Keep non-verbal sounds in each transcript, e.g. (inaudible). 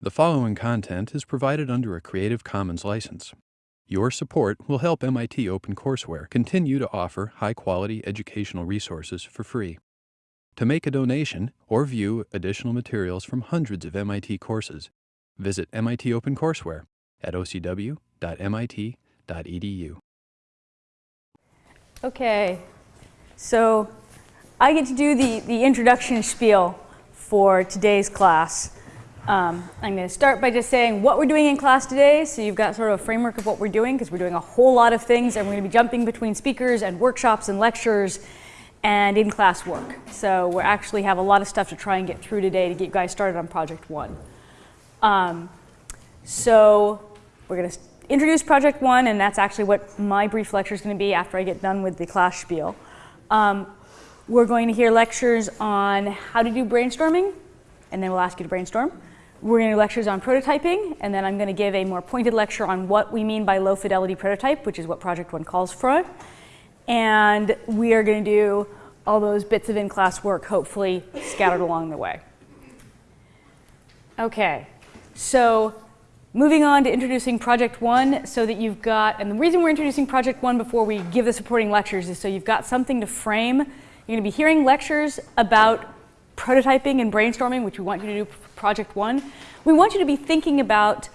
The following content is provided under a Creative Commons license. Your support will help MIT OpenCourseware continue to offer high-quality educational resources for free. To make a donation or view additional materials from hundreds of MIT courses, visit MIT OpenCourseware at ocw.mit.edu. Okay, so I get to do the, the introduction spiel for today's class. Um, I'm going to start by just saying what we're doing in class today, so you've got sort of a framework of what we're doing, because we're doing a whole lot of things, and we're going to be jumping between speakers and workshops and lectures and in-class work. So we actually have a lot of stuff to try and get through today to get you guys started on Project One. Um, so we're going to introduce Project One, and that's actually what my brief lecture is going to be after I get done with the class spiel. Um, we're going to hear lectures on how to do brainstorming, and then we'll ask you to brainstorm. We're going to do lectures on prototyping, and then I'm going to give a more pointed lecture on what we mean by low fidelity prototype, which is what Project One calls for. And we are going to do all those bits of in-class work, hopefully scattered along the way. Okay, so moving on to introducing Project One so that you've got, and the reason we're introducing Project One before we give the supporting lectures is so you've got something to frame. You're going to be hearing lectures about prototyping and brainstorming, which we want you to do Project One, we want you to be thinking about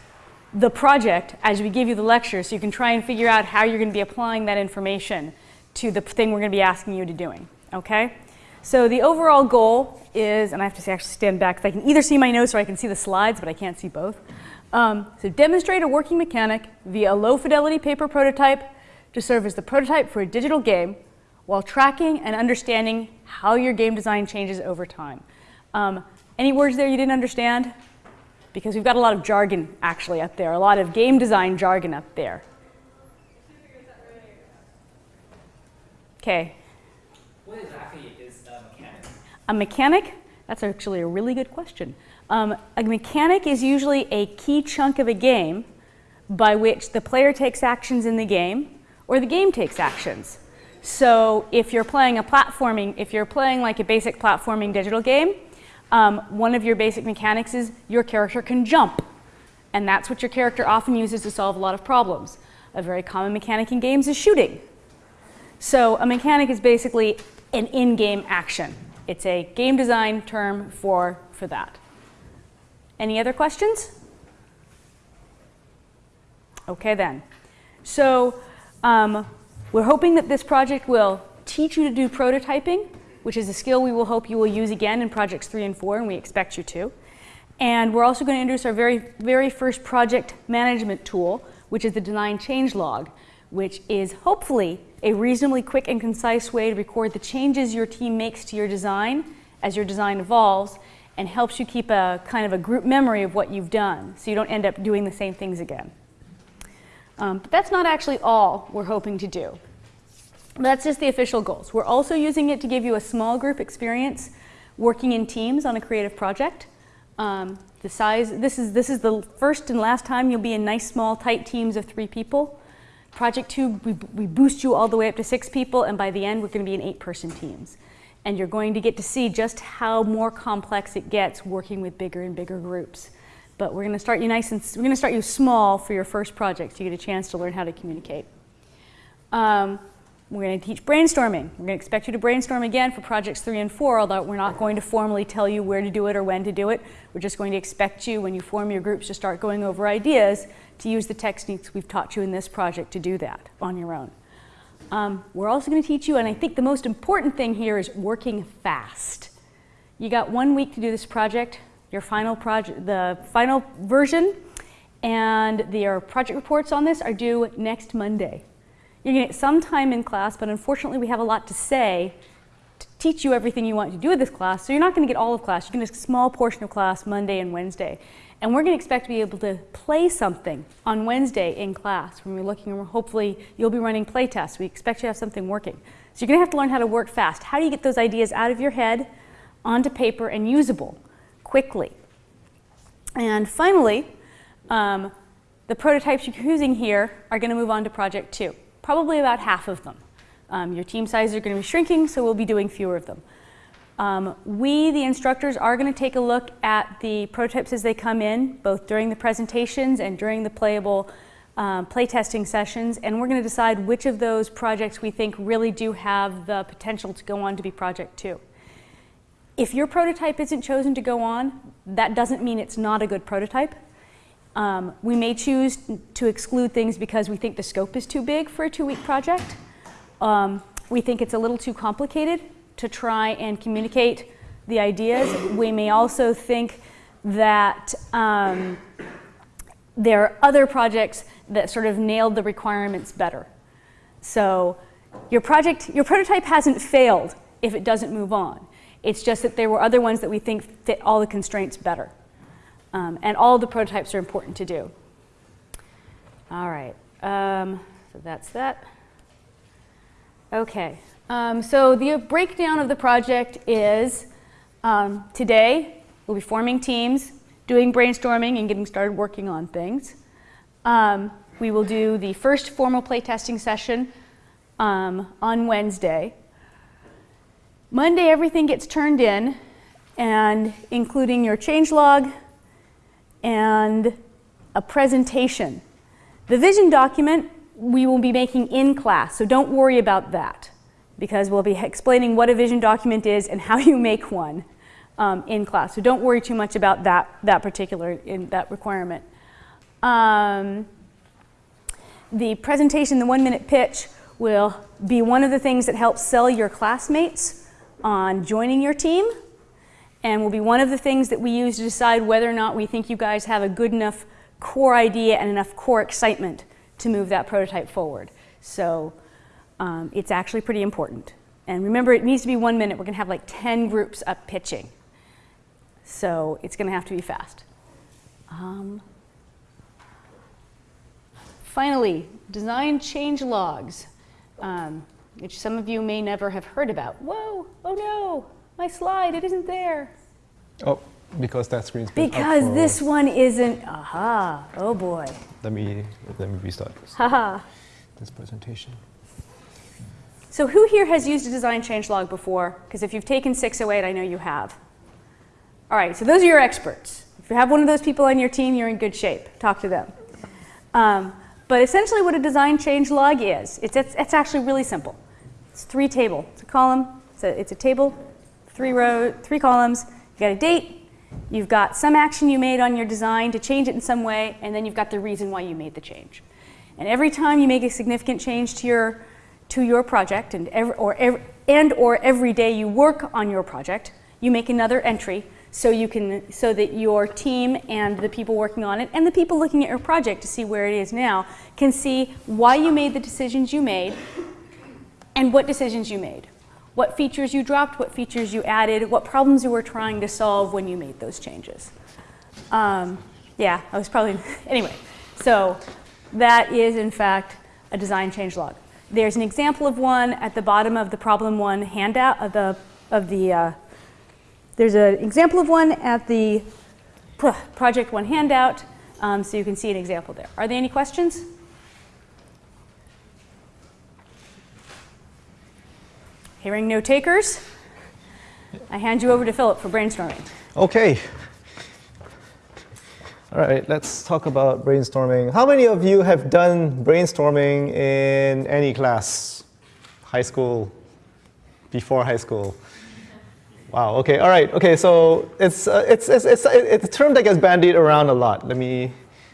the project as we give you the lecture so you can try and figure out how you're going to be applying that information to the thing we're going to be asking you to doing, okay? So the overall goal is, and I have to say, actually stand back because I can either see my notes or I can see the slides, but I can't see both. Um, so demonstrate a working mechanic via a low fidelity paper prototype to serve as the prototype for a digital game while tracking and understanding how your game design changes over time. Um, any words there you didn't understand? Because we've got a lot of jargon actually up there, a lot of game design jargon up there. Okay. What exactly is a mechanic? A mechanic? That's actually a really good question. Um, a mechanic is usually a key chunk of a game by which the player takes actions in the game or the game takes actions. So if you're playing a platforming, if you're playing like a basic platforming digital game, um, one of your basic mechanics is your character can jump. And that's what your character often uses to solve a lot of problems. A very common mechanic in games is shooting. So a mechanic is basically an in-game action. It's a game design term for, for that. Any other questions? Okay then. So um, we're hoping that this project will teach you to do prototyping, which is a skill we will hope you will use again in projects three and four, and we expect you to. And we're also going to introduce our very, very first project management tool, which is the design change log, which is hopefully a reasonably quick and concise way to record the changes your team makes to your design as your design evolves and helps you keep a kind of a group memory of what you've done so you don't end up doing the same things again. Um, but that's not actually all we're hoping to do. That's just the official goals. We're also using it to give you a small group experience working in teams on a creative project. Um, the size, this is, this is the first and last time you'll be in nice small tight teams of three people. Project two, we, we boost you all the way up to six people and by the end we're going to be in eight person teams. And you're going to get to see just how more complex it gets working with bigger and bigger groups. But we're going to start you nice and we're going to start you small for your first project so you get a chance to learn how to communicate. Um, we're going to teach brainstorming. We're going to expect you to brainstorm again for projects three and four, although we're not going to formally tell you where to do it or when to do it. We're just going to expect you, when you form your groups, to start going over ideas to use the techniques we've taught you in this project to do that on your own. Um, we're also going to teach you, and I think the most important thing here is working fast. You got one week to do this project your final project, the final version and your project reports on this are due next Monday. You're going to get some time in class, but unfortunately we have a lot to say to teach you everything you want to do with this class, so you're not going to get all of class. You're going to get a small portion of class Monday and Wednesday. And we're going to expect to be able to play something on Wednesday in class when we're looking, hopefully you'll be running play tests. We expect you to have something working. So you're going to have to learn how to work fast. How do you get those ideas out of your head onto paper and usable? Quickly. And finally, um, the prototypes you're using here are going to move on to project two, probably about half of them. Um, your team sizes are going to be shrinking, so we'll be doing fewer of them. Um, we, the instructors, are going to take a look at the prototypes as they come in, both during the presentations and during the playable um, playtesting sessions, and we're going to decide which of those projects we think really do have the potential to go on to be project two. If your prototype isn't chosen to go on, that doesn't mean it's not a good prototype. Um, we may choose to exclude things because we think the scope is too big for a two-week project. Um, we think it's a little too complicated to try and communicate the ideas. We may also think that um, there are other projects that sort of nailed the requirements better. So your project, your prototype hasn't failed if it doesn't move on. It's just that there were other ones that we think fit all the constraints better. Um, and all the prototypes are important to do. All right, um, so that's that. Okay, um, so the breakdown of the project is um, today we'll be forming teams, doing brainstorming and getting started working on things. Um, we will do the first formal playtesting session um, on Wednesday. Monday everything gets turned in and including your changelog and a presentation. The vision document we will be making in class, so don't worry about that because we'll be explaining what a vision document is and how (laughs) you make one um, in class. So don't worry too much about that, that particular in that requirement. Um, the presentation, the one minute pitch, will be one of the things that helps sell your classmates on joining your team and will be one of the things that we use to decide whether or not we think you guys have a good enough core idea and enough core excitement to move that prototype forward. So um, it's actually pretty important. And remember, it needs to be one minute. We're going to have like 10 groups up pitching. So it's going to have to be fast. Um, finally, design change logs, um, which some of you may never have heard about. Whoa, oh no, my slide, it isn't there. Oh, because that screen's been Because this one isn't, aha, oh boy. Let me, let me restart this, Haha. this presentation. So who here has used a design change log before? Because if you've taken 608, I know you have. All right, so those are your experts. If you have one of those people on your team, you're in good shape. Talk to them. Um, but essentially what a design change log is, it's, it's, it's, actually really simple. It's three table. It's a column. It's a, it's a table, three row, three columns. You got a date. You've got some action you made on your design to change it in some way, and then you've got the reason why you made the change. And every time you make a significant change to your to your project and, every, or, every, and or every day you work on your project, you make another entry so you can so that your team and the people working on it and the people looking at your project to see where it is now can see why you made the decisions you made and what decisions you made. What features you dropped, what features you added, what problems you were trying to solve when you made those changes. Um, yeah, I was probably, (laughs) anyway. So that is in fact a design change log. There's an example of one at the bottom of the problem one handout of the, of the uh, there's an example of one at the project one handout, um, so you can see an example there. Are there any questions? Hearing no takers, I hand you over to Philip for brainstorming. Okay. All right, let's talk about brainstorming. How many of you have done brainstorming in any class? High school, before high school? Wow, okay, all right, okay, so it's, uh, it's, it's, it's, it's a term that gets bandied around a lot. Let me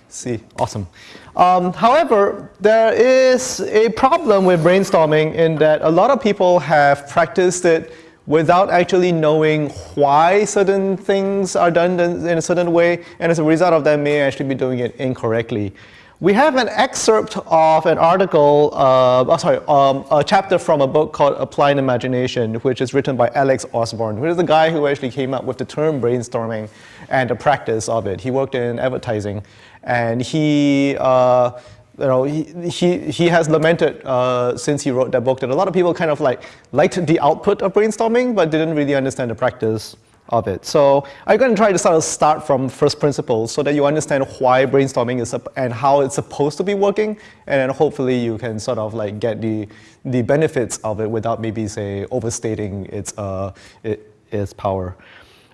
see, awesome. Um, however, there is a problem with brainstorming in that a lot of people have practiced it without actually knowing why certain things are done in a certain way, and as a result of that may actually be doing it incorrectly. We have an excerpt of an article, uh, oh, sorry, um, a chapter from a book called Applied Imagination, which is written by Alex Osborn, who is the guy who actually came up with the term brainstorming and the practice of it. He worked in advertising, and he uh, you know, he, he, he has lamented uh, since he wrote that book that a lot of people kind of like liked the output of brainstorming, but didn't really understand the practice of it. So I'm going to try to sort of start from first principles so that you understand why brainstorming is and how it's supposed to be working, and then hopefully you can sort of like get the the benefits of it without maybe say overstating its uh, it, is power.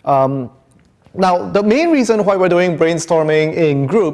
Um, now, the main reason why we're doing brainstorming in groups